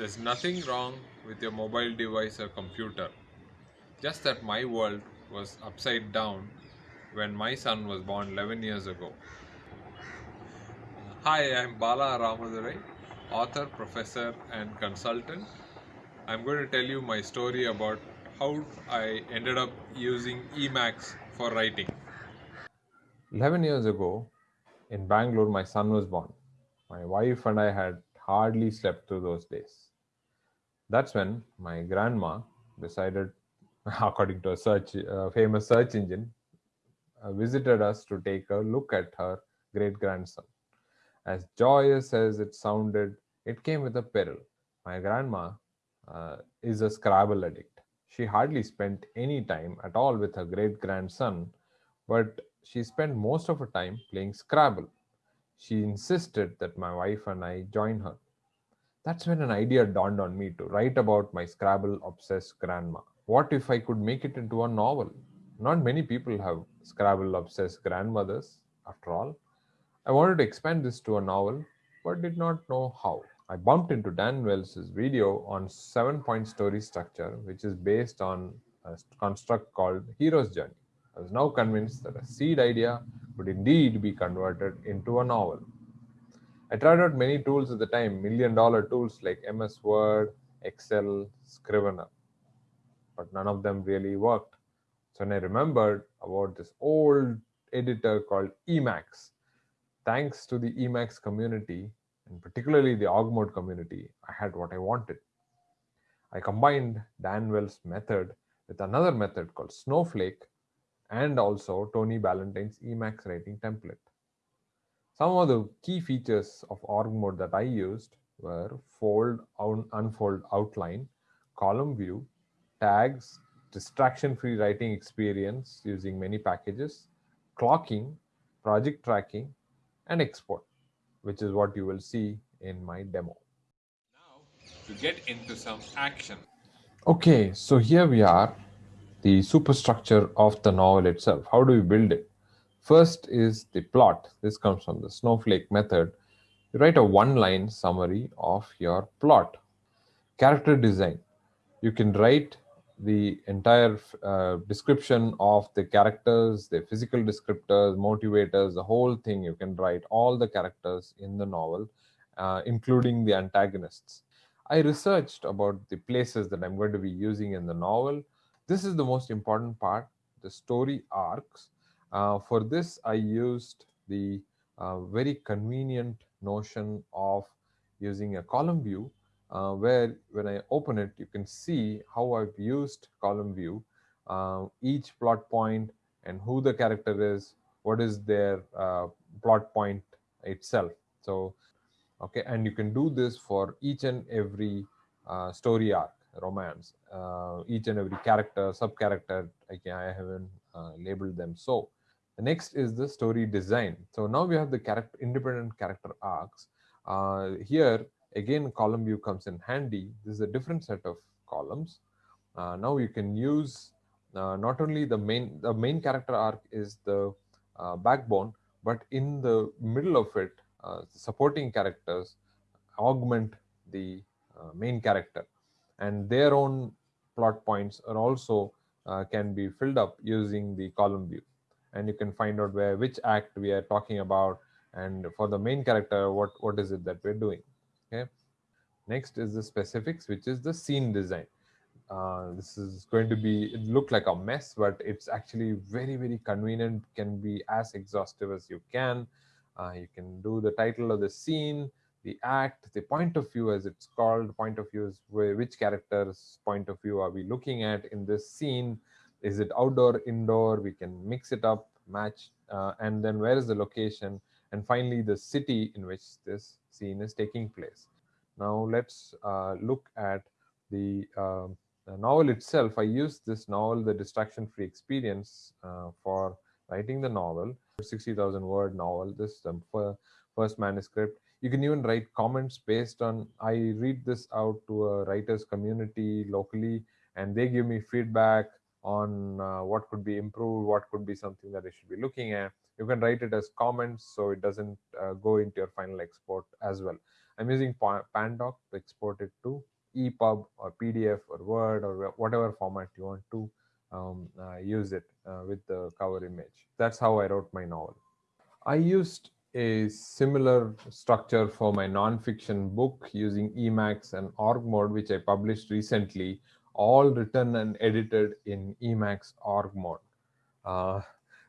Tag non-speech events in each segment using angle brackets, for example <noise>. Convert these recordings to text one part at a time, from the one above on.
There's nothing wrong with your mobile device or computer. Just that my world was upside down when my son was born 11 years ago. Hi, I'm Bala Ramadurai, author, professor, and consultant. I'm going to tell you my story about how I ended up using Emacs for writing. 11 years ago, in Bangalore, my son was born. My wife and I had hardly slept through those days. That's when my grandma decided, <laughs> according to a search, uh, famous search engine, uh, visited us to take a look at her great grandson. As joyous as it sounded, it came with a peril. My grandma uh, is a Scrabble addict. She hardly spent any time at all with her great grandson, but she spent most of her time playing Scrabble. She insisted that my wife and I join her. That's when an idea dawned on me to write about my Scrabble obsessed grandma. What if I could make it into a novel? Not many people have Scrabble obsessed grandmothers, after all. I wanted to expand this to a novel, but did not know how. I bumped into Dan Wells' video on seven point story structure, which is based on a construct called Hero's Journey. I was now convinced that a seed idea would indeed be converted into a novel. I tried out many tools at the time, million dollar tools like MS Word, Excel, Scrivener, but none of them really worked. So when I remembered about this old editor called Emacs, thanks to the Emacs community, and particularly the org mode community, I had what I wanted. I combined Dan Wells' method with another method called Snowflake and also Tony Ballantyne's Emacs writing template. Some of the key features of org mode that I used were fold, unfold outline, column view, tags, distraction-free writing experience using many packages, clocking, project tracking, and export, which is what you will see in my demo. Now, to get into some action. Okay, so here we are, the superstructure of the novel itself. How do we build it? First is the plot. This comes from the snowflake method. You write a one-line summary of your plot. Character design. You can write the entire uh, description of the characters, the physical descriptors, motivators, the whole thing. You can write all the characters in the novel, uh, including the antagonists. I researched about the places that I'm going to be using in the novel. This is the most important part, the story arcs. Uh, for this, I used the uh, very convenient notion of using a column view uh, where when I open it, you can see how I've used column view, uh, each plot point and who the character is, what is their uh, plot point itself. So, okay, and you can do this for each and every uh, story arc, romance, each and every character, sub character, okay, I haven't labeled them so. The next is the story design. So now we have the character independent character arcs. here, again column view comes in handy this is a different set of columns uh, now you can use uh, not only the main the main character arc is the uh, backbone but in the middle of it uh, supporting characters augment the uh, main character and their own plot points are also uh, can be filled up using the column view and you can find out where which act we are talking about and for the main character what what is it that we're doing okay? Next is the specifics which is the scene design. Uh, this is going to be it look like a mess but it's actually very very convenient can be as exhaustive as you can. Uh, you can do the title of the scene the act the point of view as it's called point of view is where, which character's point of view are we looking at in this scene is it outdoor indoor we can mix it up match uh, and then where is the location and finally the city in which this scene is taking place. Now let's uh, look at the, uh, the, novel itself. I used this novel, The Distraction-Free Experience, uh, for writing the novel, 60,000 word novel, this is the first manuscript. You can even write comments based on, I read this out to a writer's community locally, and they give me feedback on uh, what could be improved, what could be something that I should be looking at. You can write it as comments so it doesn't uh, go into your final export as well. I'm using Pandoc to export it to EPUB or PDF or Word or whatever format you want to um, uh, use it uh, with the cover image. That's how I wrote my novel. I used a similar structure for my nonfiction book using Emacs and org mode, which I published recently, all written and edited in Emacs org mode. Uh,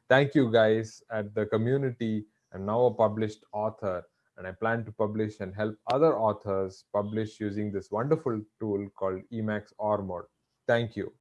thank you guys at the community. I'm now a published author and I plan to publish and help other authors publish using this wonderful tool called Emacs org mode. Thank you.